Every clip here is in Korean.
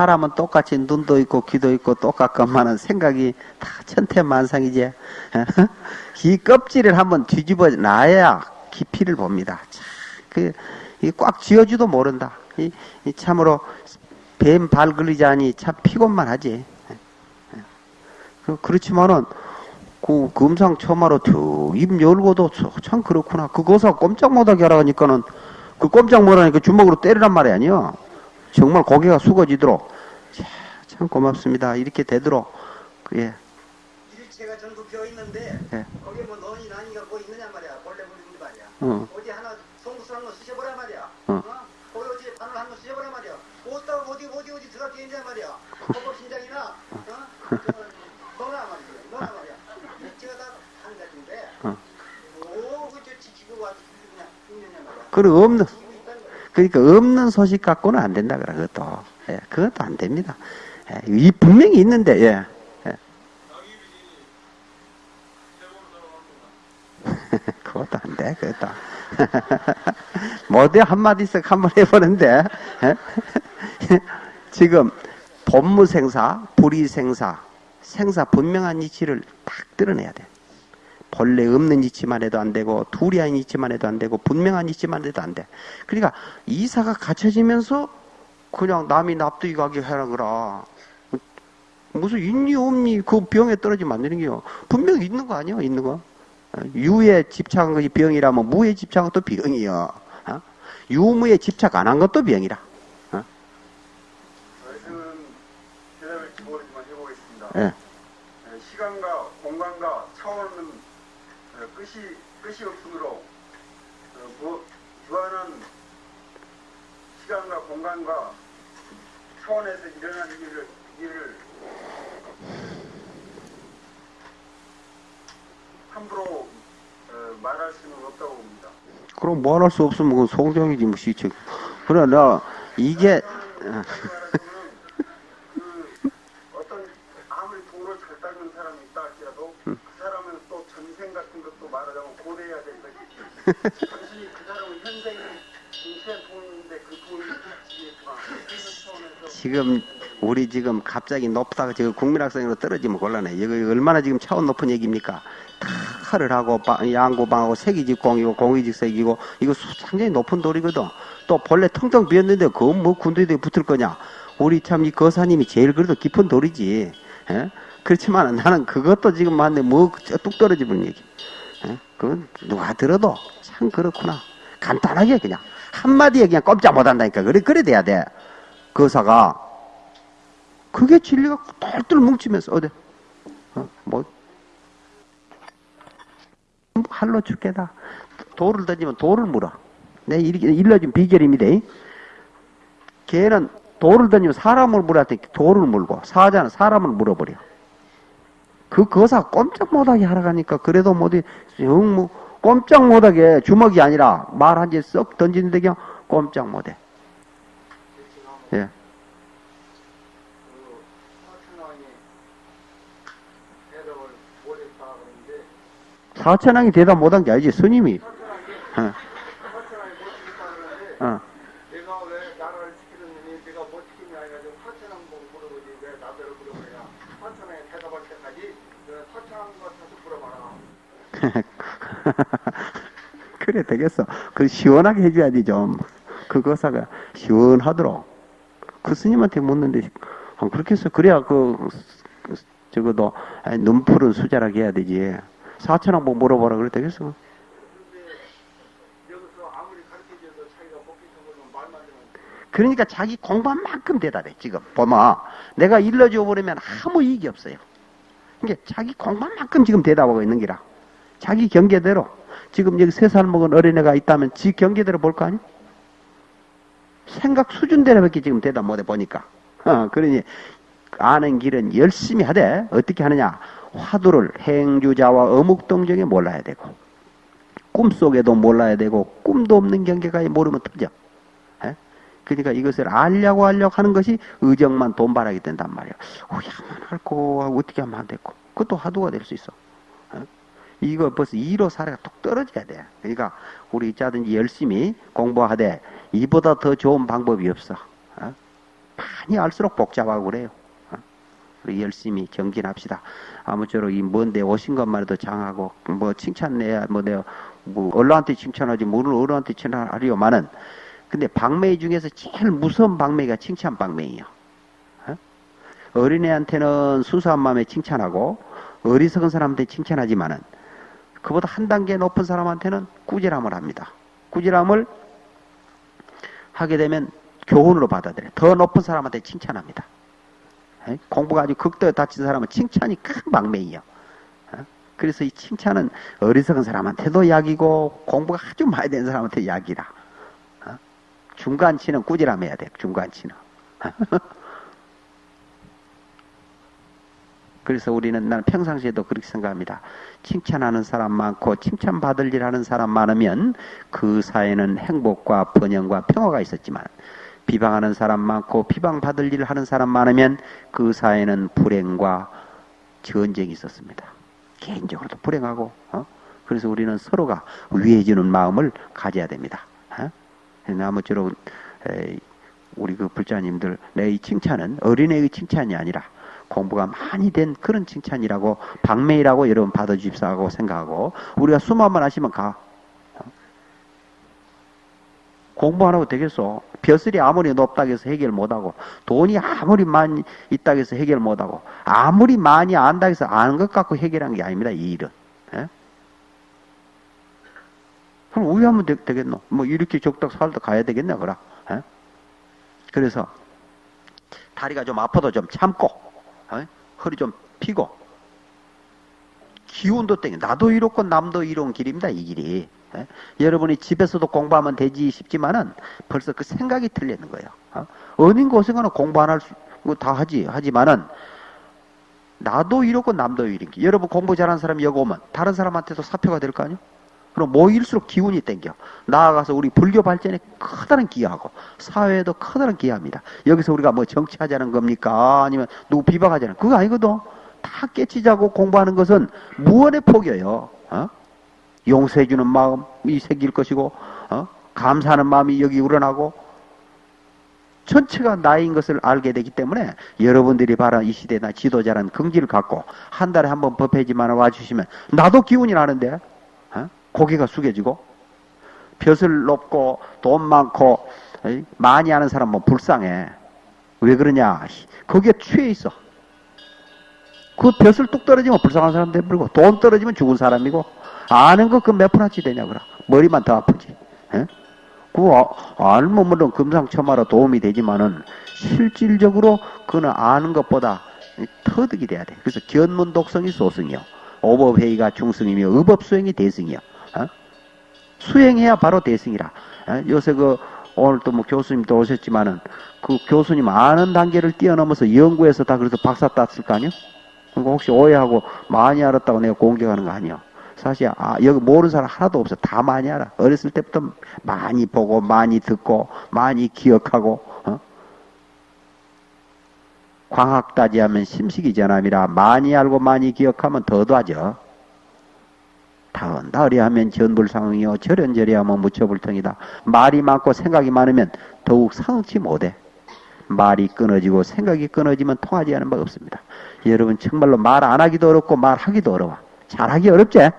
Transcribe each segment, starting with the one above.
사람은 똑같이 눈도 있고 귀도 있고 똑같건만은 생각이 다 천태만상이지. 이 껍질을 한번 뒤집어 놔야 깊이를 봅니다. 참, 그, 꽉 쥐어주도 모른다. 이, 이 참으로 뱀발 걸리자니 참 피곤만 하지. 그, 그렇지만은 그 금상첨화로 툭입 열고도 참 그렇구나. 그거서 꼼짝 못하게 하라니까는 그 꼼짝 못하니까 주먹으로 때리란 말이 아니야. 정말 고개가 숙어지도록 자, 참 고맙습니다. 이렇게 되도록 예. 일체가 전부 비어 있는데 예. 거기에 뭐 너니 나니가 뭐 있느냐 말이야. 본래 물인데 말이야. 어. 어디 하나 송구스 한거 쑤셔보라 말이야. 어. 거기 어디 바늘 한거 쑤셔보라 말이야. 어디다가 어디 어디 어디 들어가 있냐 말이야. 헌법 신장이나 어? 저, 너나 말이야. 너나 말이야. 일체가 다 한 가지인데 어. 뭐 그저 지키고 와서 있느냐 말이야. 그리고 없는. 그러니까 없는 소식 갖고는 안 된다 그래 그것도 예, 그것도 안 됩니다. 예, 이 분명히 있는데 예. 예. 그것도 안 돼, 그것도. 뭐대 한마디씩 한번 해보는데, 예? 지금 본무생사, 불이생사, 생사 분명한 이치를 딱 드러내야 돼. 본래 없는 이치만 해도 안 되고, 둘이 아닌 이치만 해도 안 되고, 분명한 이치만 해도 안 돼. 그러니까 이사가 갖춰지면서 그냥 남이 납득이 가게 하라 그라. 무슨 있니 없니 그 병에 떨어지면 안 되는 게요. 분명히 있는 거 아니야, 있는 거. 유에 집착한 것이 병이라면 무에 집착한 것도 병이요. 어? 유무에 집착 안 한 것도 병이라. 어? 예. 에, 시간과 공간과 차원은 어, 끝이 끝이 없으므로 어, 무, 무한한 시간과 공간과 차원에서 일어나는 일을 일을 함부로 어, 말할 수는 없다고 봅니다. 그럼 뭐할수 없으면 그 송정이지 뭐 시책. 그러나 이게 어, 그 어떤 아무리 돈을 잘 닦는 사람이 있다 할지라도 그 사람은 또 전생 같은 것도 말하자면 고려해야 될 것이지 단순히 그 사람은 현생 인생 돈인데 그 돈이 지겠지만 그런 차원에서 지금 우리 지금 갑자기 높다가 지금 국민학생으로 떨어지면 곤란해. 이거 얼마나 지금 차원 높은 얘기입니까? 다 칼을 하고 바- 양고방하고 색이직공이고 공이직색이고 이거 수- 상당히 높은 돌이거든. 또 본래 텅텅 비었는데 그건 뭐 군대에 붙을 거냐? 우리 참 이 거사님이 제일 그래도 깊은 돌이지. 예? 그렇지만 나는 그것도 지금 맞네. 뭐뚝 떨어지는 얘기. 예? 그건 누가 들어도 참 그렇구나. 간단하게 그냥 한마디에 그냥 꼼짝 못 한다니까. 그래 그래 돼야 돼. 거사가 그게 진리가 똘똘 뭉치면서 어디 어, 뭐 할로 죽겠다 돌을 던지면 돌을 물어 내 일러준 비결입니다 걔는 돌을 던지면 사람을 돼 돌을 물고 사자는 사람을 물어버려 그 거사 꼼짝 못하게 하러 가니까 그래도 뭐지 영뭐 꼼짝 못하게 주먹이 아니라 말 한 개 썩 던지는데 그냥 꼼짝 못해. 예. 그 사천왕이 대답 못한 게 아니지 스님이. 사천왕이 어, 사천왕이 못했다 그러는데 어. 내가 왜 나라를 지키느니 내가 못 지키냐 해가지고 사천왕 보고 물어보지 왜 나더러 물어보냐 사천왕이 대답할 때까지 그 사천왕과 다시 물어봐라 그래 되겠어. 그 시원하게 해줘야지 좀. 그 거사가 시원하도록. 그 스님한테 묻는데 아, 그렇게 해서 그래야 그, 그 적어도 아이, 눈 푸른 수자라게 해야 되지. 사천왕 뭐 물어보라 그래 되겠어. 그러니까 자기 공부한 만큼 대답해 지금 보면 내가 일러줘 버리면 아무 이익이 없어요. 그러니까 자기 공부한 만큼 지금 대답하고 있는 기라. 자기 경계대로 지금 여기 세 살 먹은 어린애가 있다면 지 경계대로 볼 거 아니야? 생각 수준대로밖에 지금 대답 못해 보니까. 어, 그러니 아는 길은 열심히 하되 어떻게 하느냐? 화두를 행주자와 어묵동정에 몰라야 되고 꿈속에도 몰라야 되고 꿈도 없는 경계가 모르면 터져. 예? 그러니까 이것을 알려고 하려고 하는 것이 의정만 돈바라기 된단 말이야. 어야만 할거 어떻게 하면 안 됐고 그것도 화두가 될 수 있어. 예? 이거 벌써 이로 사례가 뚝 떨어져야 돼. 그러니까 우리 자든지 열심히 공부하되 이보다 더 좋은 방법이 없어. 어? 많이 알수록 복잡하고 그래요. 어? 우리 열심히 정진합시다. 아무쪼록 이 먼데 오신 것만 해도 장하고 뭐 칭찬내야 뭐 내가 뭐 언론한테 칭찬하지 모르는 어른한테 칭찬하려마는 근데 방매 중에서 제일 무서운 방매가 칭찬 방매예요. 어? 어린애한테는 순수한 마음에 칭찬하고 어리석은 사람한테 칭찬하지만은 그보다 한 단계 높은 사람한테는 꾸지람을 합니다. 꾸지람을 하게 되면 교훈으로 받아들여요. 더 높은 사람한테 칭찬합니다. 에? 공부가 아주 극도에 다친 사람은 칭찬이 큰 방매예요. 어? 그래서 이 칭찬은 어리석은 사람한테도 약이고 공부가 아주 많이 된 사람한테 약이라. 어? 중간치는 꾸지람해야 돼. 중간치는. 그래서 우리는 나는 평상시에도 그렇게 생각합니다. 칭찬하는 사람 많고 칭찬받을 일 하는 사람 많으면 그 사회는 행복과 번영과 평화가 있었지만 비방하는 사람 많고 비방받을 일 하는 사람 많으면 그 사회는 불행과 전쟁이 있었습니다. 개인적으로도 불행하고 어? 그래서 우리는 서로가 위해주는 마음을 가져야 됩니다. 어? 아무쪼록 에이, 우리 그 불자님들 내 이 칭찬은 어린애의 칭찬이 아니라 공부가 많이 된 그런 칭찬이라고 방매이라고 여러분 받아주십사 하고 생각하고 우리가 수만만 하시면 가. 공부 안 하고 되겠어 벼슬이 아무리 높다고 해서 해결 못하고 돈이 아무리 많이 있다고 해서 해결 못하고 아무리 많이 안다고 해서 아는 것 갖고 해결한 게 아닙니다 이 일은. 예? 그럼 우유하면 되, 겠노 뭐 이렇게 적당 살다 가야 되겠나 그라? 예? 그래서 다리가 좀 아파도 좀 참고 어? 허리 좀 피고. 기운도 땡겨. 나도 이렇고 남도 이로운 길입니다 이 길이. 예? 여러분이 집에서도 공부하면 되지 싶지만은 벌써 그 생각이 틀리는 거예요. 어? 어린 고생하는 공부 안 할 수 다 하지. 하지만은 나도 이렇고 남도 이렇게 여러분 공부 잘하는 사람이 여기 오면 다른 사람한테도 사표가 될 거 아니에요 그럼 모일수록 기운이 땡겨. 나아가서 우리 불교 발전에 커다란 기여하고 사회에도 커다란 기여합니다. 여기서 우리가 뭐 정치하자는 겁니까? 아니면 누구 비방하자는 그거 아니거든. 다 깨치자고 공부하는 것은 무언의 폭이에요. 어? 용서해주는 마음이 생길 것이고 어? 감사하는 마음이 여기 우러나고 전체가 나인 것을 알게 되기 때문에 여러분들이 바란 이 시대나 지도자라는 긍지를 갖고 한 달에 한 번 법회지만 와주시면 나도 기운이 나는데 고개가 숙여지고 벼슬 높고 돈 많고 많이 하는 사람 뭐 불쌍해. 왜 그러냐? 거기에 취해 있어. 그 벼슬 뚝 떨어지면 불쌍한 사람 되버리고 돈 떨어지면 죽은 사람이고 아는 거 그 몇 푼어치 되냐 그라. 머리만 더 아프지. 에? 그 아, 알면 물론 금상첨화로 도움이 되지만은 실질적으로 그는 아는 것보다 터득이 돼야 돼. 그래서 견문 독성이 소승이요. 오법회의가 중승이며 의법수행이 대승이요. 어? 수행해야 바로 대승이라. 어? 요새 그 오늘 또 뭐 교수님도 오셨지만은 그 교수님 아는 단계를 뛰어넘어서 연구해서 다 그래서 박사 땄을 거 아니요? 그러니까 혹시 오해하고 많이 알았다고 내가 공격하는 거 아니요? 사실 아, 여기 모르는 사람 하나도 없어. 다 많이 알아. 어렸을 때부터 많이 보고 많이 듣고 많이 기억하고 어? 광학다지하면 심식이 전함이라 많이 알고 많이 기억하면 더도하죠. 다은다리 하면 전불상이요 절연절이 하면 무처불통이다. 말이 많고 생각이 많으면 더욱 상치 못해. 말이 끊어지고 생각이 끊어지면 통하지 않은 바가 없습니다. 여러분 정말로 말 안 하기도 어렵고 말하기도 어려워. 잘하기 어렵지?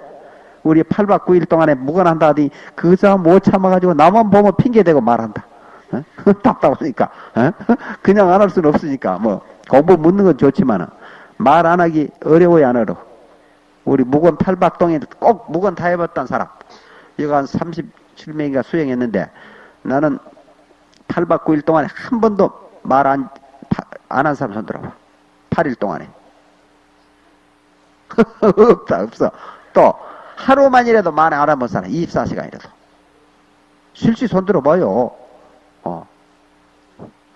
우리 8박 9일 동안에 무관한다 하더니 그 사람 못 참아가지고 나만 보면 핑계대고 말한다. 어? 답답하니까. 어? 그냥 안 할 수는 없으니까. 뭐 공부 묻는 건 좋지만 말 안 하기 어려워야 안 어려워. 우리 무건 팔박동에 꼭 무건 다 해봤던 사람. 이거 한 37명인가 수행했는데 나는 8박 9일 동안에 한 번도 말 안, 안 한 사람 손 들어봐. 8일 동안에. 없다, 없어. 또, 하루만이라도 말안 한번 사람. 24시간이라도. 실시 손 들어봐요. 어.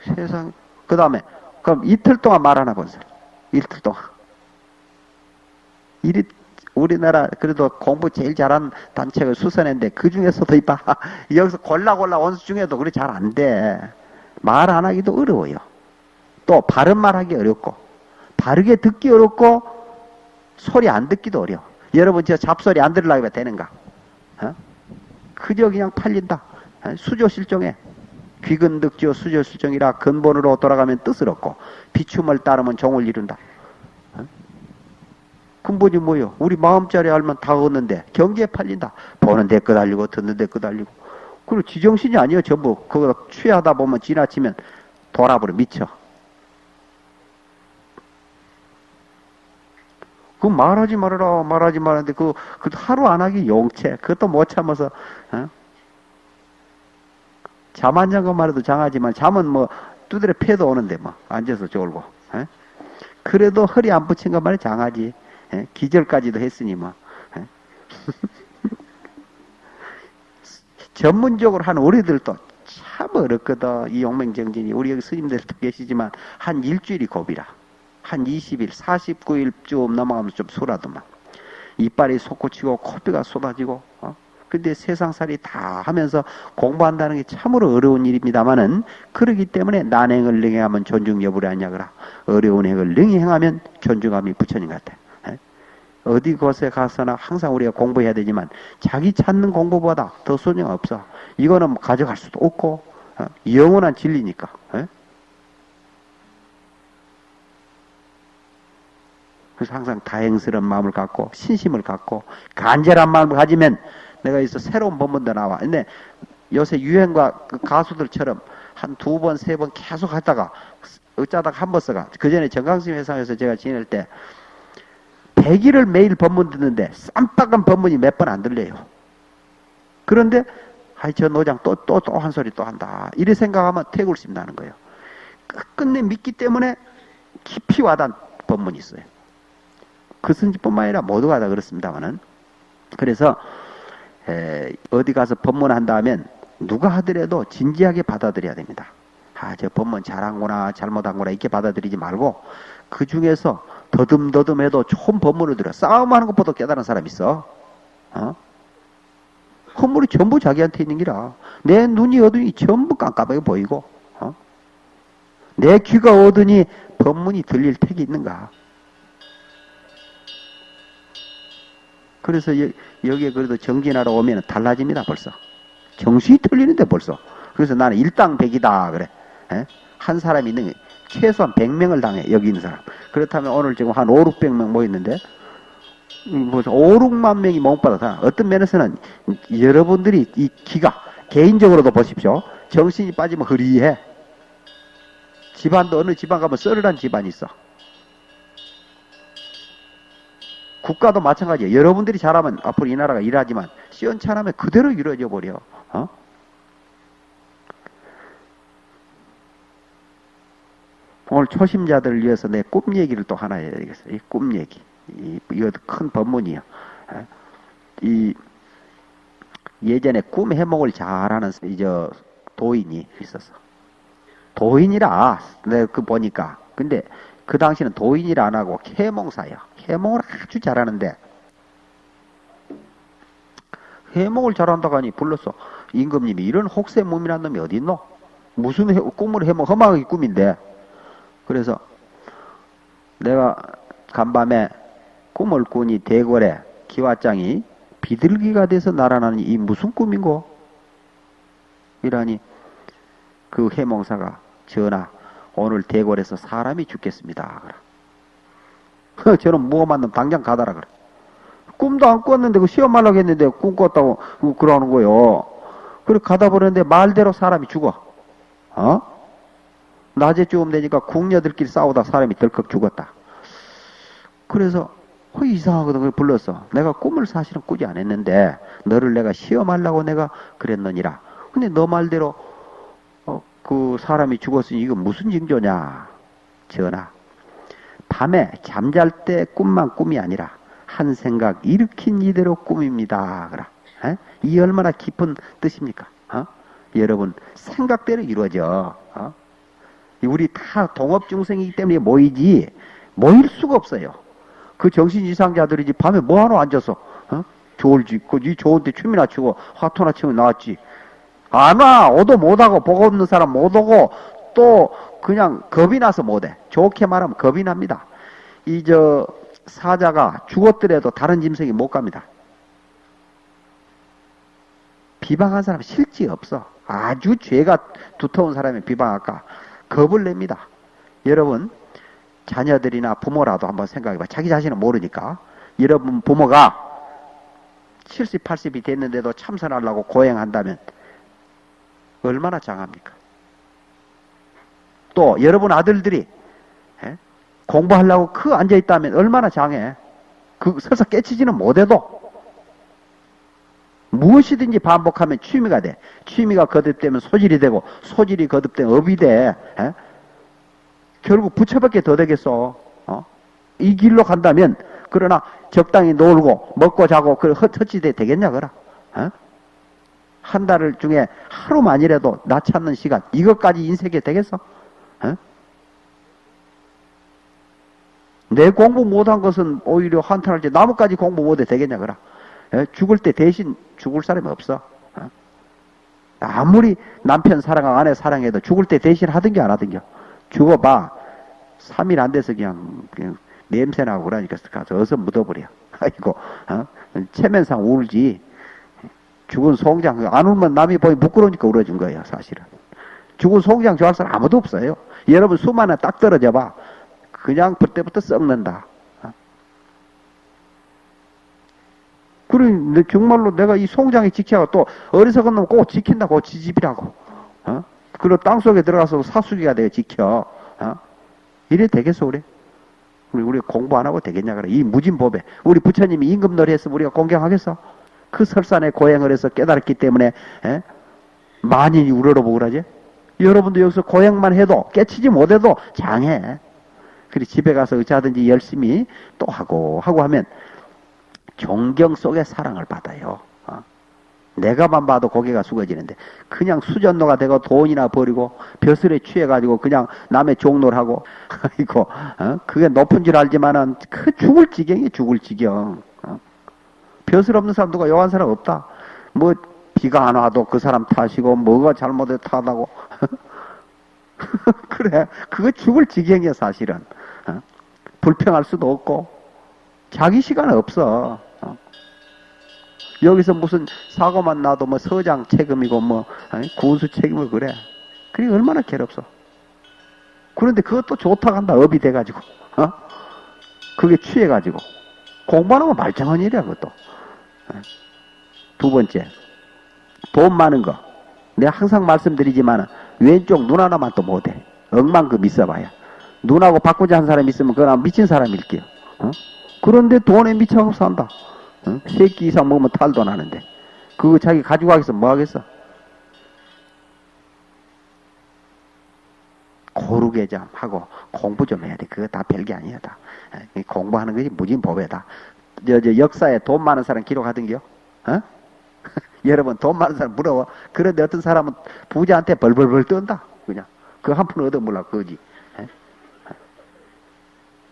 세상. 그 다음에, 그럼 이틀 동안 말안 해본 사람. 이틀 동안. 이리 우리나라 그래도 공부 제일 잘하는 단체가 수선했는데 그 중에서도 이봐 여기서 골라 골라 원수 중에도 그리 잘 안 돼. 말 안 하기도 어려워요. 또 바른 말 하기 어렵고 바르게 듣기 어렵고 소리 안 듣기도 어려워. 여러분 저 잡소리 안 들으려고 하면 되는가? 어? 그저 그냥 팔린다. 어? 수조 실종해. 귀근득지어 수절수정이라 근본으로 돌아가면 뜻을 얻고 비춤을 따르면 종을 이룬다. 어? 근본이 뭐요? 우리 마음자리 알면 다 얻는데 경기에 팔린다. 보는 데 끄달리고 듣는 데 끄달리고 그리고 지정신이 아니에요 전부 그거 취하다 보면 지나치면 돌아버려 미쳐. 그 말하지 말아라 말하지 말았는데 그, 그 하루 안 하기 용체 그것도 못 참아서 어? 잠안 잔 것만 해도 장하지만 잠은 뭐 두드려 패도 오는데 뭐 앉아서 졸고 에? 그래도 허리 안 붙인 것만 해 장하지 에? 기절까지도 했으니 뭐 에? 전문적으로 하는 우리들도 참 어렵거든 이 용맹정진이 우리 여기 스님들도 계시지만 한 일주일이 고비라 한 20일 49일쯤 넘어가면서 좀 술하더만 이빨이 솟구치고 코피가 쏟아지고 어? 근데 세상살이 다 하면서 공부한다는 게 참으로 어려운 일입니다만은 그러기 때문에 난행을 능행하면 존중 여부를 아냐 그라 어려운 행을 능히 행하면 존중함이 부처님 같아 에? 어디 곳에 가서나 항상 우리가 공부해야 되지만 자기 찾는 공부보다 더 소용 없어 이거는 뭐 가져갈 수도 없고 어? 영원한 진리니까 에? 그래서 항상 다행스러운 마음을 갖고 신심을 갖고 간절한 마음을 가지면 내가 있어 새로운 법문도 나와. 근데 요새 유행과 그 가수들처럼 한 두 번, 세 번 계속 하다가 어쩌다가 한 번 써가. 그 전에 정강심 회상에서 제가 지낼 때 100일을 매일 법문 듣는데 쌈박한 법문이 몇 번 안 들려요. 그런데 아이 저 노장 또 또 또 한 소리 또 한다. 이래 생각하면 태굴심 나는 거예요. 끝내 믿기 때문에 깊이 와닿은 법문이 있어요. 그 선지뿐만 아니라 모두가 다 그렇습니다만은 그래서 에, 어디 가서 법문한다 하면 누가 하더라도 진지하게 받아들여야 됩니다. 아, 저 법문 잘한거나 잘못한거나 이렇게 받아들이지 말고 그 중에서 더듬더듬해도 좋은 법문을 들어 싸움하는 것보다 깨달은 사람 있어. 어? 허물이 전부 자기한테 있는 기라. 내 눈이 어두니 전부 깜깜하게 보이고, 어? 내 귀가 어두니 법문이 들릴 택이 있는가? 그래서 여, 기에 그래도 정진하러 오면 달라집니다, 벌써. 정신이 틀리는데 벌써. 그래서 나는 일당백이다, 그래. 에? 한 사람이 있는, 최소한 100명을 당해, 여기 있는 사람. 그렇다면 오늘 지금 한 5, 600명 모였는데, 뭐 5, 6만 명이 몽받아서 어떤 면에서는 여러분들이 이 기가, 개인적으로도 보십시오. 정신이 빠지면 흐리해. 집안도 어느 집안 가면 썰을한 집안이 있어. 국가도 마찬가지예요. 여러분들이 잘하면 앞으로 이 나라가 일하지만 시원찮으면 그대로 이루어져 버려. 어? 오늘 초심자들을 위해서 내 꿈 얘기를 또 하나 해야 되겠어요. 이 꿈 얘기. 이, 이것도 큰 법문이야. 어? 이 예전에 꿈 해몽을 잘하는 이제 도인이 있었어. 도인이라 내가 그 보니까 근데 그 당시는 도인이라 안 하고 해몽사야. 해몽을 아주 잘하는데 해몽을 잘한다고 하니 불렀어. 임금님이 이런 혹세 몸이란 놈이 어디 있노? 무슨 해, 꿈을 해몽 험하게 꿈인데 그래서 내가 간밤에 꿈을 꾸니 대궐에 기와장이 비둘기가 돼서 날아나는 이 무슨 꿈인고? 이라니 그 해몽사가 전하 오늘 대궐에서 사람이 죽겠습니다. 저는 무엄한 놈 당장 가다라 그래. 꿈도 안 꿨는데 그 시험 말라고 했는데 꿈 꿨다고 그러는 거요. 그래 가다 보는데 말대로 사람이 죽어. 어? 낮에 죽으면 되니까 궁녀들끼리 싸우다 사람이 덜컥 죽었다. 그래서 어, 이상하거든. 그 불렀어. 내가 꿈을 사실은 꾸지 않았는데 너를 내가 시험하려고 내가 그랬느니라. 근데 너 말대로 어, 그 사람이 죽었으니 이거 무슨 징조냐? 전하. 밤에 잠잘 때 꿈만 꿈이 아니라 한 생각 일으킨 이대로 꿈입니다. 그라. 에? 이 얼마나 깊은 뜻입니까? 어? 여러분 생각대로 이루어져. 어? 우리 다 동업 중생이기 때문에 모이지 모일 수가 없어요. 그 정신 이상자들이지 밤에 뭐하러 앉아서 어? 졸지 그니 좋은데 춤이나 추고 화투나 치고 나왔지. 안 와. 오도 못하고 보고 없는 사람 못 오고 또 그냥 겁이 나서 못해. 좋게 말하면 겁이 납니다. 이 저 사자가 죽었더라도 다른 짐승이 못 갑니다. 비방한 사람 실지 없어. 아주 죄가 두터운 사람이 비방할까 겁을 냅니다. 여러분 자녀들이나 부모라도 한번 생각해봐. 자기 자신은 모르니까. 여러분 부모가 70, 80이 됐는데도 참선하려고 고행한다면 얼마나 장합니까? 또 여러분 아들들이 예? 공부하려고 그 앉아있다면 얼마나 장해? 그 설사 깨치지는 못해도 무엇이든지 반복하면 취미가 돼. 취미가 거듭되면 소질이 되고 소질이 거듭되면 업이 돼. 예? 결국 부처밖에 더 되겠어. 어? 이 길로 간다면 그러나 적당히 놀고 먹고 자고 그 헛헛지대 되겠냐 그라. 어? 한달 중에 하루만이라도 나 찾는 시간 이것까지 인색이 되겠어? 어? 내 공부 못한 것은 오히려 한탄할 때 나무까지 공부 못해 되겠냐 그라. 예? 죽을 때 대신 죽을 사람이 없어. 어? 아무리 남편 사랑하고 아내 사랑해도 죽을 때 대신 하든지 안 하든지 죽어봐. 3일 안 돼서 그냥, 그냥 냄새나고 그러니까 가서 어서 묻어버려. 아이고, 어? 체면상 울지. 죽은 송장, 안 울면 남이 보기 부끄러우니까 울어준 거예요, 사실은. 죽은 송장 좋아할 사람 아무도 없어요. 여러분 수만에 딱 떨어져 봐. 그냥 그때부터 썩는다. 그래, 정말로 내가 이 송장에 지켜가 또 어리석은 놈 꼭 지킨다고 지집이라고. 어? 그리고 땅 속에 들어가서 사수기가 되어 지켜. 어? 이래 되겠어, 우리? 우리, 우리 공부 안 하고 되겠냐, 그래. 이 무진법에. 우리 부처님이 임금놀이 했으면 우리가 공경하겠어? 그 설산에 고행을 해서 깨달았기 때문에, 에? 만인이 우러러보고 그러지? 여러분도 여기서 고행만 해도, 깨치지 못해도 장해. 그리 집에 가서 어찌하든지 열심히 또 하고, 하고 하면, 존경 속에 사랑을 받아요. 어? 내가만 봐도 고개가 숙어지는데 그냥 수전노가 되고 돈이나 버리고 벼슬에 취해가지고 그냥 남의 종로를 하고 아이고 어? 그게 높은 줄 알지만은 그 죽을 지경이 죽을 지경 어? 벼슬 없는 사람 누가 요한 사람 없다 뭐 비가 안 와도 그 사람 탓이고 뭐가 잘못해 탓하고 그래 그거 죽을 지경이야 사실은 어? 불평할 수도 없고 자기 시간 없어 어? 여기서 무슨 사고만 나도 뭐 서장 책임이고 뭐 군수 책임을 그래. 그게 얼마나 괴롭소. 그런데 그것도 좋다고 한다. 업이 돼가지고. 어? 그게 취해가지고. 공부하는 건 말짱한 일이야 그것도. 어? 두 번째. 돈 많은 거. 내가 항상 말씀드리지만 왼쪽 눈 하나만 또 못해. 억만큼 있어봐야. 눈하고 바꾸자 한 사람 있으면 그건 미친 사람일게요. 어? 그런데 돈에 미쳐서 산다. 어? 세끼 이상 먹으면 탈도 나는데. 그거 자기 가지고 가겠어 뭐 하겠어? 고르게 좀 하고 공부 좀 해야 돼. 그거 다 별게 아니야 다. 에, 공부하는 것이 무진법이다. 저, 저 역사에 돈 많은 사람 기록하던겨? 어? 여러분 돈 많은 사람 부러워 그런데 어떤 사람은 부자한테 벌벌벌 떤다. 그냥. 그 한 푼 얻어 몰라 그거지. 에?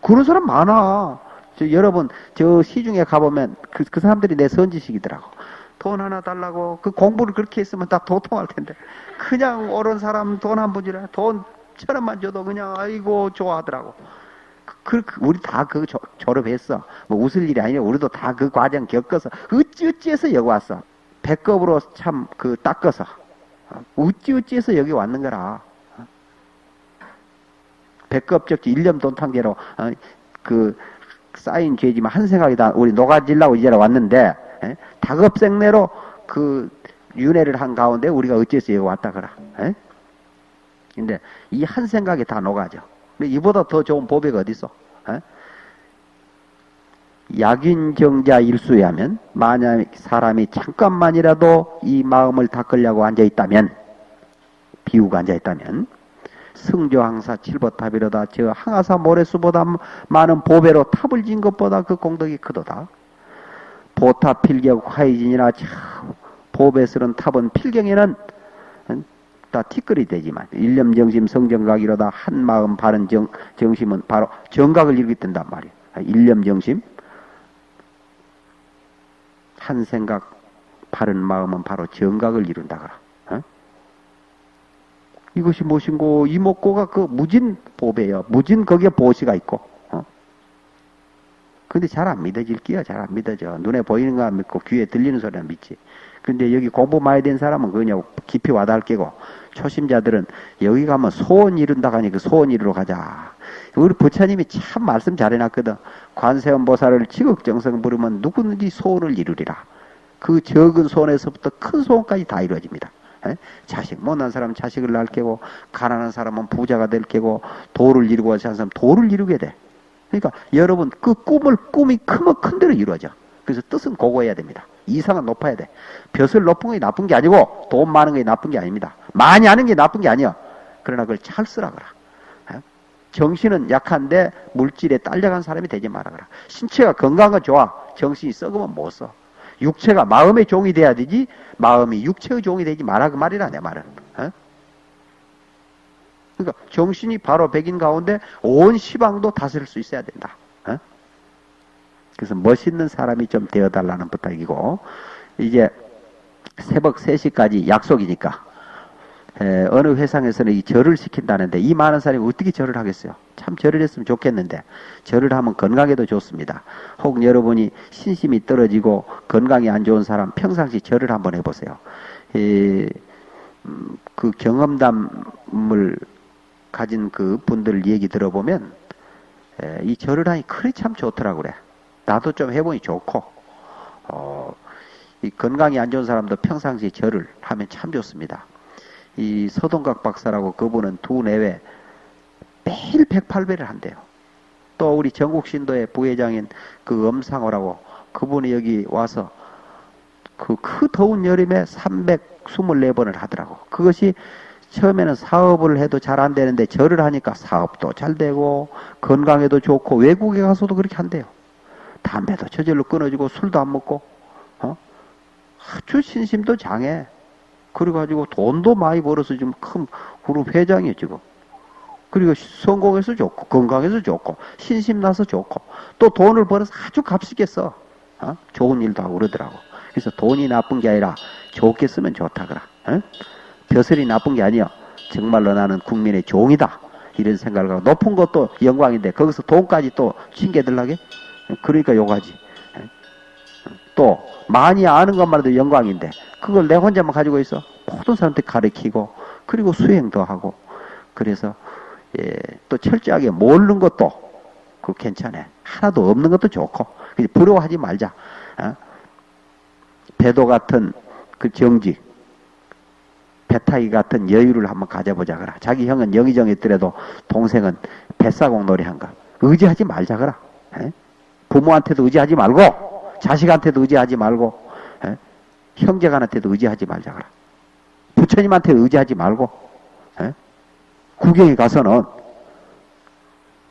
그런 사람 많아 저 여러분 저 시중에 가보면 그, 그 사람들이 내 선지식이더라고. 돈 하나 달라고 그 공부를 그렇게 했으면 다 도통할 텐데 그냥 옳은 사람 돈한 푼이라 돈 천 원만 줘도 그냥 아이고 좋아하더라고. 그, 그 우리 다 그 졸업했어. 뭐 웃을 일이 아니라 우리도 다 그 과정 겪어서 어찌 어찌해서 여기 왔어. 배꼽으로 참 그 닦아서 어찌 어찌해서 여기 왔는 거라. 배꼽 적지 일념 돈탕제로 어, 그 쌓인 죄지만 한 생각이 다 우리 녹아질라고 이제 왔는데 에? 다급생내로 그 윤회를 한 가운데 우리가 어째서 여기 왔다 그라. 에? 근데 이 한 생각이 다 녹아져. 이보다 더 좋은 보배가 어디 있어? 에? 약인정자 일수야면 만약 사람이 잠깐만이라도 이 마음을 닦으려고 앉아 있다면 비우고 앉아 있다면 승조항사 칠보탑이로다 저 항아사 모래수보다 많은 보배로 탑을 진 것보다 그 공덕이 크도다. 보탑 필경 화이진이나 보배스런 탑은 필경에는 다 티끌이 되지만 일념 정심 성정각이로다 한 마음 바른 정, 정심은 바로 정각을 일으킨단 말이야. 일념 정심 한 생각 바른 마음은 바로 정각을 이룬다 그라. 이것이 무엇인고 이목고가 그 무진 보배요. 무진 거기에 보시가 있고 어? 근데 잘 안 믿어질 끼야 잘 안 믿어져. 눈에 보이는 거 안 믿고 귀에 들리는 소리는 믿지. 근데 여기 공부 많이 된 사람은 그냥 깊이 와닿을 게고 초심자들은 여기 가면 소원 이룬다고 하니 그 소원 이루러 가자. 우리 부처님이 참 말씀 잘 해놨거든. 관세음 보살을 지극정성 부르면 누구든지 소원을 이루리라. 그 적은 소원에서부터 큰 소원까지 다 이루어집니다. 에? 자식 못난 사람은 자식을 낳을 게고 가난한 사람은 부자가 될 게고 도를 이루고 하지 않은 사람은 도를 이루게 돼. 그러니까 여러분 그 꿈을 꿈이 크면 큰 대로 이루어져. 그래서 뜻은 고고해야 됩니다. 이상은 높아야 돼. 벼슬 높은 게 나쁜 게 아니고 돈 많은 게 나쁜 게 아닙니다. 많이 하는 게 나쁜 게 아니야. 그러나 그걸 잘 쓰라 그라. 에? 정신은 약한데 물질에 딸려간 사람이 되지 마라 그라. 신체가 건강한 건 좋아. 정신이 썩으면 못 써. 육체가 마음의 종이 돼야 되지 마음이 육체의 종이 되지 마라 그 말이라 내 말은. 어? 그러니까 정신이 바로 백인 가운데 온 시방도 다스릴 수 있어야 된다. 어? 그래서 멋있는 사람이 좀 되어달라는 부탁이고 이제 새벽 3시까지 약속이니까 에, 어느 회상에서는 이 절을 시킨다는데 이 많은 사람이 어떻게 절을 하겠어요? 참 절을 했으면 좋겠는데 절을 하면 건강에도 좋습니다. 혹 여러분이 신심이 떨어지고 건강이 안 좋은 사람 평상시 절을 한번 해보세요. 이, 음, 그 경험담을 가진 그 분들 얘기 들어보면 에, 이 절을 하니 그리 참 좋더라고 그래. 나도 좀 해보니 좋고 어, 이 건강이 안 좋은 사람도 평상시 절을 하면 참 좋습니다. 이 서동각 박사라고 그분은 두 내외 매일 108배를 한대요. 또 우리 전국신도의 부회장인 그 엄상호라고 그분이 여기 와서 그 그 더운 여름에 324번을 하더라고. 그것이 처음에는 사업을 해도 잘 안 되는데 절을 하니까 사업도 잘 되고 건강에도 좋고 외국에 가서도 그렇게 한대요. 담배도 저절로 끊어지고 술도 안 먹고 어? 아주 신심도 장해. 그래가지고 돈도 많이 벌어서 지금 큰 그룹 회장이에요 지금. 그리고 성공해서 좋고 건강해서 좋고 신심 나서 좋고 또 돈을 벌어서 아주 값있게 써. 어? 좋은 일도 하고 그러더라고. 그래서 돈이 나쁜 게 아니라 좋게 쓰면 좋다 그라. 어? 벼슬이 나쁜 게 아니야. 정말로 나는 국민의 종이다. 이런 생각을 하고 높은 것도 영광인데 거기서 돈까지 또 챙겨들라게? 그러니까 요가지. 또 많이 아는 것만 해도 영광인데 그걸 내 혼자만 가지고 있어. 모든 사람한테 가르치고 그리고 수행도 하고 그래서 예, 또 철저하게 모르는 것도 그 괜찮아. 하나도 없는 것도 좋고 부러워하지 말자. 어? 배도 같은 그 정직 배타기 같은 여유를 한번 가져보자 그라. 자기 형은 영의정했더라도 동생은 뱃사공 놀이 한가. 의지하지 말자 그라. 에? 부모한테도 의지하지 말고 자식한테도 의지하지 말고 에? 형제간한테도 의지하지 말자 그라. 부처님한테 의지하지 말고 에? 구경에 가서는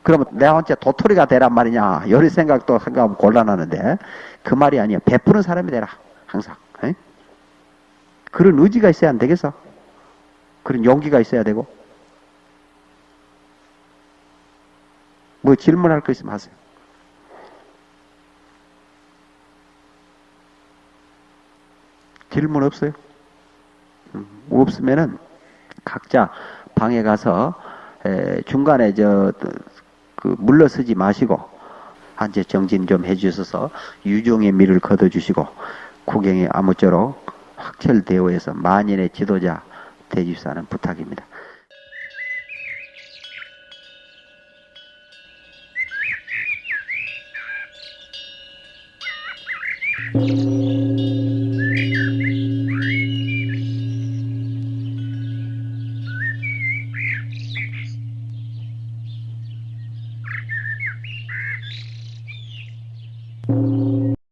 그러면 내가 혼자 도토리가 되란 말이냐 이런 생각도 생각하면 곤란하는데 그 말이 아니야 베푸는 사람이 되라 항상 에? 그런 의지가 있어야 안 되겠어 그런 용기가 있어야 되고 뭐 질문할 거 있으면 하세요 질문 없어요? 음, 없으면은 각자 방에 가서 에, 중간에 저 그 물러서지 마시고 한제 정진 좀 해주셔서 유종의 미를 거둬주시고 구경에 아무쪼록 확철대오해서 만인의 지도자 되주사는 부탁입니다.